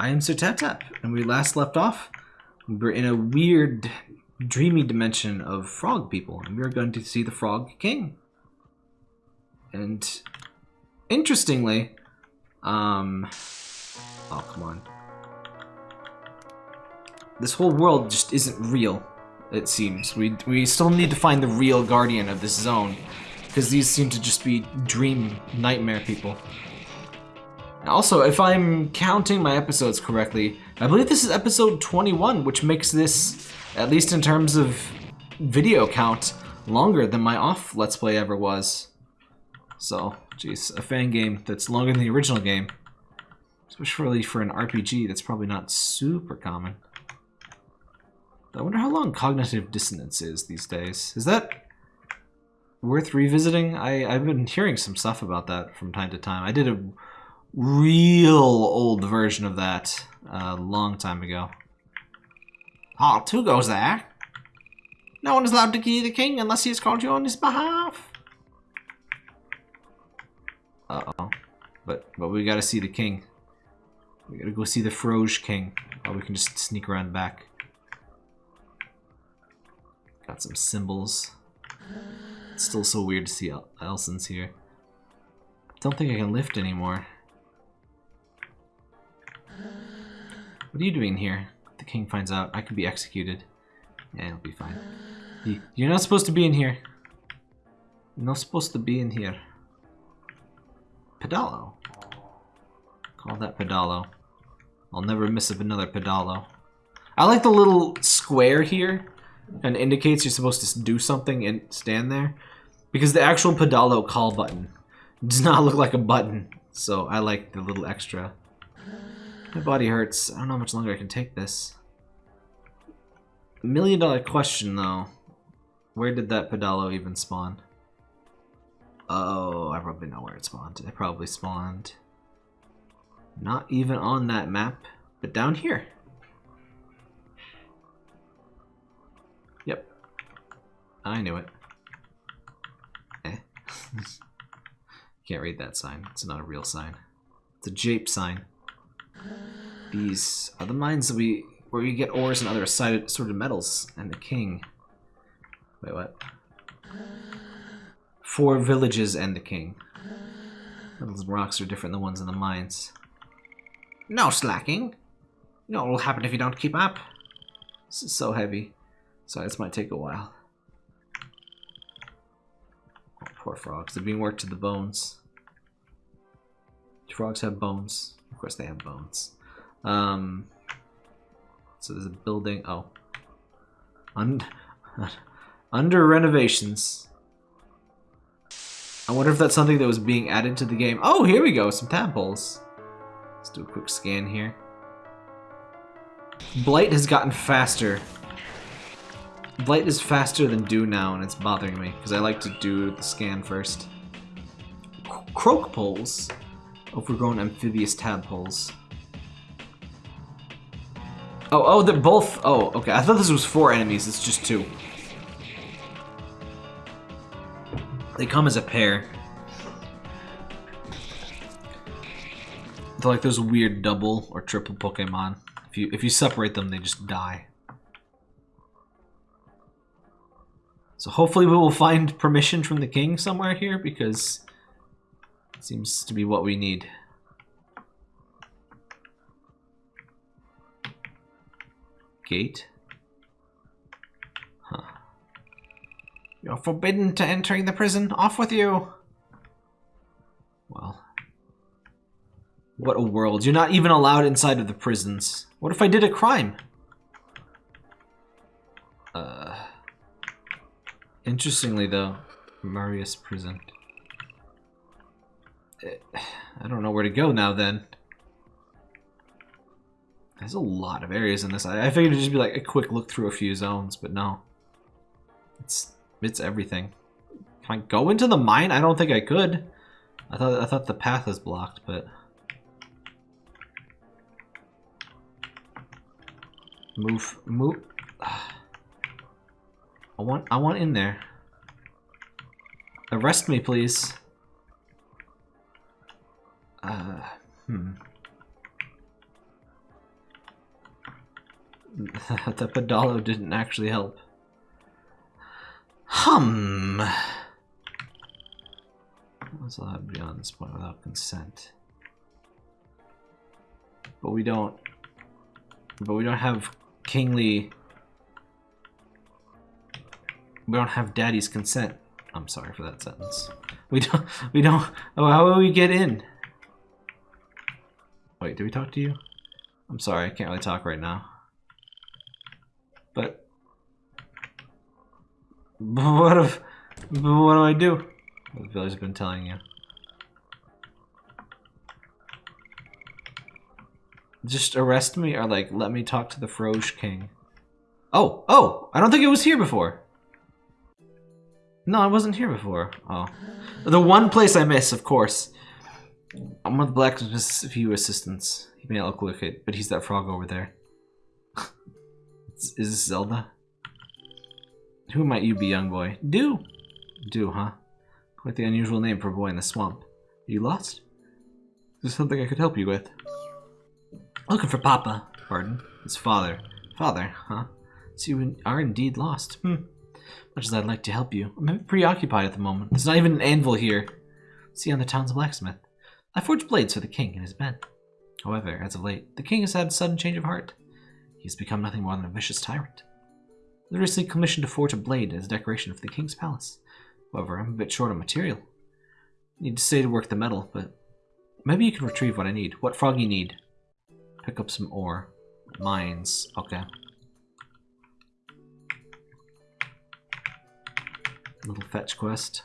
I am Sir Tap Tap, and we last left off. We were in a weird, dreamy dimension of frog people, and we are going to see the Frog King. And interestingly, um, oh come on, this whole world just isn't real. It seems we we still need to find the real guardian of this zone, because these seem to just be dream nightmare people. Also, if I'm counting my episodes correctly, I believe this is episode 21, which makes this, at least in terms of video count, longer than my off Let's Play ever was. So, jeez, a fan game that's longer than the original game. Especially for an RPG, that's probably not super common. I wonder how long cognitive dissonance is these days. Is that worth revisiting? I, I've been hearing some stuff about that from time to time. I did a real old version of that a long time ago. Ah, two goes there. No one is allowed to key the king unless he has called you on his behalf. Uh-oh. But, but we gotta see the king. We gotta go see the Froge king. Or we can just sneak around back. Got some symbols. It's still so weird to see El Elsen here. Don't think I can lift anymore. What are you doing here? the king finds out, I could be executed. Yeah, it'll be fine. You're not supposed to be in here. You're not supposed to be in here. Pedalo. Call that Pedalo. I'll never miss another Pedalo. I like the little square here and indicates you're supposed to do something and stand there. Because the actual Pedalo call button does not look like a button. So I like the little extra. My body hurts. I don't know how much longer I can take this. Million dollar question though. Where did that Pedalo even spawn? Oh, I probably know where it spawned. It probably spawned not even on that map, but down here. Yep. I knew it. Eh. Can't read that sign. It's not a real sign. It's a jape sign. These are the mines that we where we get ores and other assorted metals and the king. Wait, what? Four villages and the king. Those rocks are different than the ones in the mines. No slacking. You know what will happen if you don't keep up. This is so heavy. Sorry, this might take a while. Oh, poor frogs. They're being worked to the bones. Frogs have bones. Of course they have bones. Um, so there's a building. Oh. Und under renovations. I wonder if that's something that was being added to the game. Oh, here we go. Some tadpoles. Let's do a quick scan here. Blight has gotten faster. Blight is faster than Dew now, and it's bothering me, because I like to do the scan first. Croak poles. Overgrown amphibious tadpoles. Oh, oh, they're both... Oh, okay. I thought this was four enemies. It's just two. They come as a pair. They're like those weird double or triple Pokemon. If you if you separate them, they just die. So hopefully we will find permission from the king somewhere here because seems to be what we need. Gate. Huh. You're forbidden to entering the prison. Off with you! Well. What a world. You're not even allowed inside of the prisons. What if I did a crime? Uh... Interestingly, though, Marius prison. I don't know where to go now, then. There's a lot of areas in this. I, I figured it'd just be like a quick look through a few zones, but no. It's it's everything. Can I go into the mine? I don't think I could. I thought I thought the path is blocked, but move move. I want I want in there. Arrest me, please. Uh, hmm. the Pedalo didn't actually help. Hum. What's allowed beyond this point without consent? But we don't. But we don't have kingly. We don't have daddy's consent. I'm sorry for that sentence. We don't. We don't. Oh, how will we get in? Wait, did we talk to you? I'm sorry, I can't really talk right now. But. what if. What do I do? The village's been telling you. Just arrest me or like let me talk to the Froge King. Oh, oh, I don't think it was here before. No, I wasn't here before. Oh. The one place I miss, of course. I'm with Blacksmith's few assistants. He may not look like it, but he's that frog over there. Is this Zelda? Who might you be, young boy? Do. Do, huh? Quite the unusual name for a boy in the swamp. Are you lost? Is there something I could help you with? Looking for Papa. Pardon? His father. Father, huh? So you are indeed lost. Hmm. Much as I'd like to help you, I'm preoccupied at the moment. There's not even an anvil here. See on the town's blacksmith. I forged blades for the king and his men. However, as of late, the king has had a sudden change of heart. He has become nothing more than a vicious tyrant. I was recently commissioned to forge a blade as a decoration for the king's palace. However, I'm a bit short on material. Need to stay to work the metal, but maybe you can retrieve what I need. What frog you need? Pick up some ore. Mines. Okay. Little fetch quest.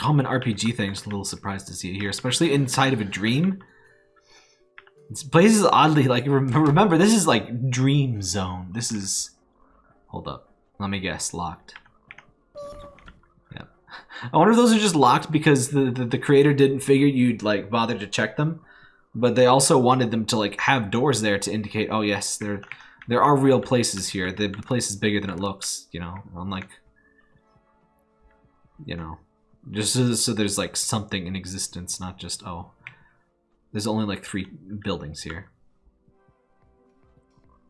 Common RPG thing, just a little surprised to see it here, especially inside of a dream. This place is oddly like remember this is like dream zone. This is hold up. Let me guess, locked. Yeah. I wonder if those are just locked because the, the, the creator didn't figure you'd like bother to check them. But they also wanted them to like have doors there to indicate, oh yes, there there are real places here. The, the place is bigger than it looks, you know, unlike you know. Just so, so there's like something in existence, not just oh. There's only like three buildings here.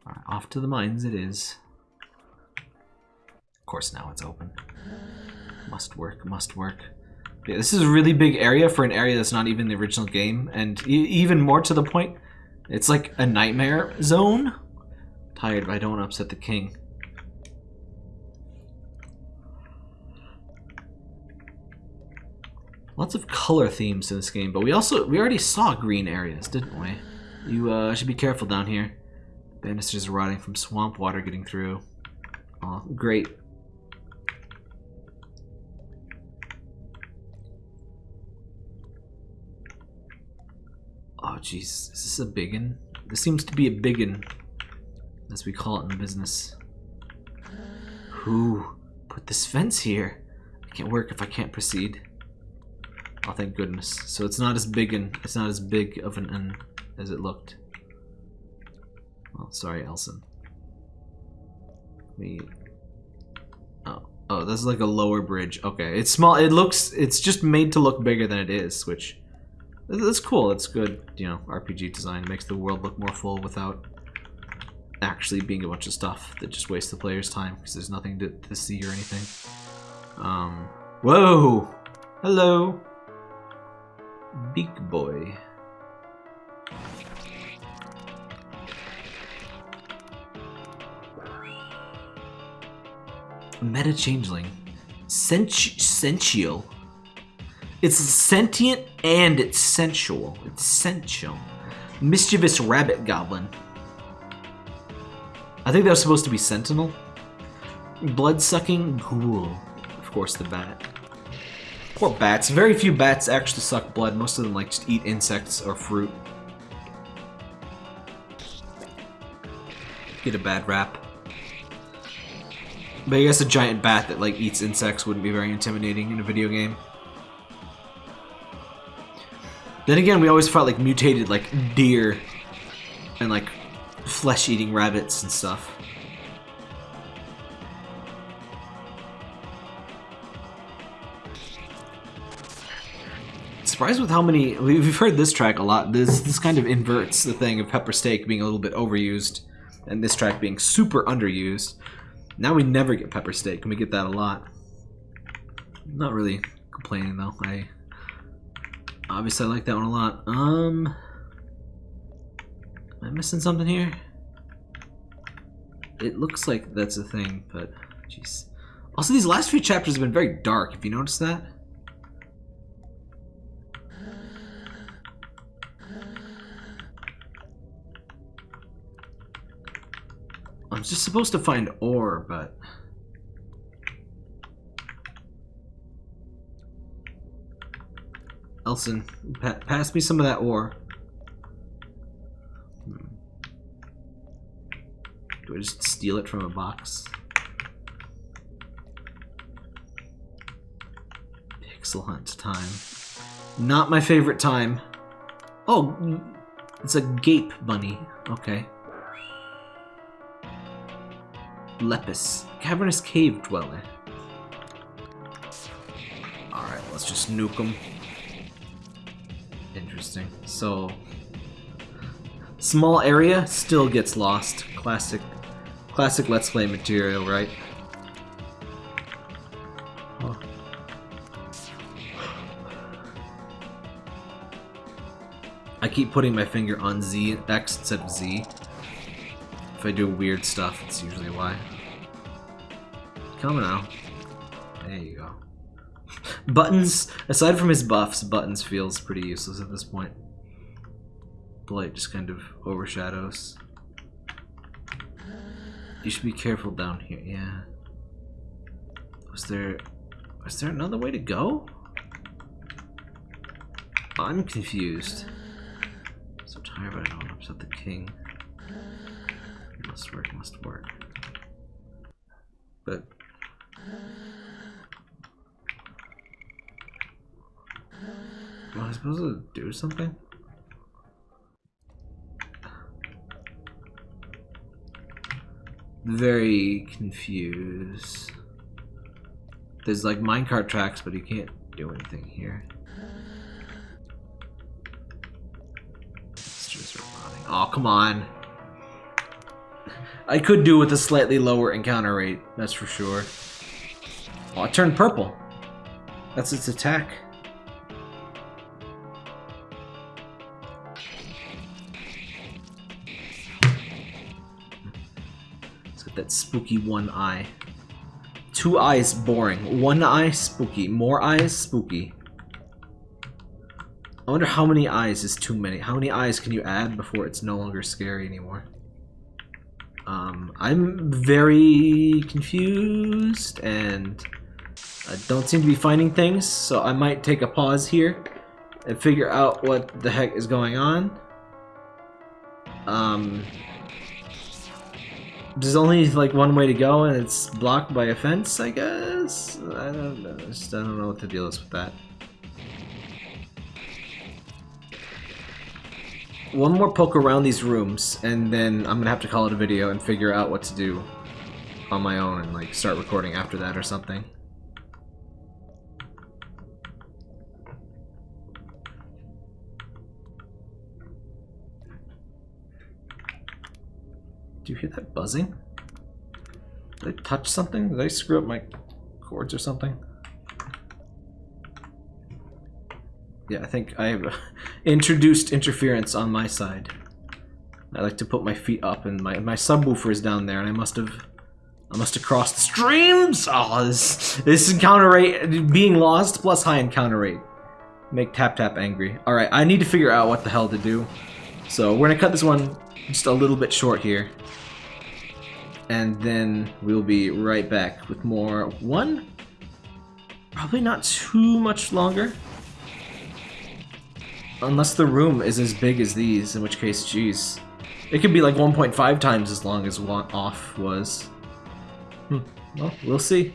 Alright, off to the mines it is. Of course now it's open. Must work, must work. Yeah, this is a really big area for an area that's not even the original game, and e even more to the point, it's like a nightmare zone. Tired, but I don't want to upset the king. Lots of color themes in this game, but we also we already saw green areas, didn't we? You uh, should be careful down here. Banisters are rotting from swamp water getting through. Oh, great. Oh, jeez. Is this a biggin? This seems to be a biggin, as we call it in the business. Who put this fence here? I can't work if I can't proceed. Oh, thank goodness. So it's not as big and it's not as big of an N as it looked. Well, sorry, Elsen. We. Oh, oh, that's like a lower bridge. Okay, it's small. It looks. It's just made to look bigger than it is, which that's cool. That's good. You know, RPG design makes the world look more full without actually being a bunch of stuff that just wastes the player's time because there's nothing to, to see or anything. Um. Whoa! Hello. Big boy. Meta changeling. Senti sential. It's sentient and it's sensual. It's sensual. Mischievous rabbit goblin. I think that was supposed to be sentinel. Blood-sucking ghoul. Of course, the bat. Poor bats. Very few bats actually suck blood. Most of them like just eat insects or fruit. Get a bad rap. But I guess a giant bat that like eats insects wouldn't be very intimidating in a video game. Then again, we always fought like mutated like deer and like flesh-eating rabbits and stuff. Surprised with how many we've heard this track a lot. This this kind of inverts the thing of pepper steak being a little bit overused. and this track being super underused. Now we never get pepper steak, and we get that a lot. Not really complaining though. I obviously I like that one a lot. Um, am I missing something here? It looks like that's a thing, but jeez. Also, these last few chapters have been very dark. Have you noticed that? I'm just supposed to find ore, but... Elsen, pa pass me some of that ore. Hmm. Do I just steal it from a box? Pixel hunt time. Not my favorite time. Oh, it's a gape bunny. Okay. Lepus, cavernous cave dweller. Alright, let's just nuke him. Interesting. So, small area still gets lost. Classic, classic Let's Play material, right? I keep putting my finger on Z, X instead of Z. If I do weird stuff, it's usually why. Come now. There you go. Buttons, aside from his buffs, Buttons feels pretty useless at this point. Blight just kind of overshadows. You should be careful down here, yeah. Was there... Was there another way to go? I'm confused. So tired, but I don't upset the king. Must work, must work. But... Am I supposed to do something? Very confused. There's like minecart tracks, but you can't do anything here. It's just running. Oh, come on. I could do with a slightly lower encounter rate, that's for sure. Oh, it turned purple. That's its attack. Let's get that spooky one eye. Two eyes, boring. One eye, spooky. More eyes, spooky. I wonder how many eyes is too many. How many eyes can you add before it's no longer scary anymore? Um, I'm very confused and I don't seem to be finding things, so I might take a pause here and figure out what the heck is going on. Um, there's only like one way to go and it's blocked by a fence, I guess? I don't know, just, I don't know what the deal is with that. One more poke around these rooms, and then I'm gonna have to call it a video and figure out what to do on my own and like start recording after that or something. Do you hear that buzzing? Did I touch something? Did I screw up my cords or something? Yeah, I think I have uh, introduced interference on my side. I like to put my feet up and my, my subwoofer is down there and I must have I must have crossed the streams! Oh, this, this encounter rate, being lost plus high encounter rate. Make Tap Tap angry. Alright, I need to figure out what the hell to do. So we're gonna cut this one just a little bit short here. And then we'll be right back with more one. Probably not too much longer. Unless the room is as big as these, in which case, geez. It could be like 1.5 times as long as off was. Hmm. Well, we'll see.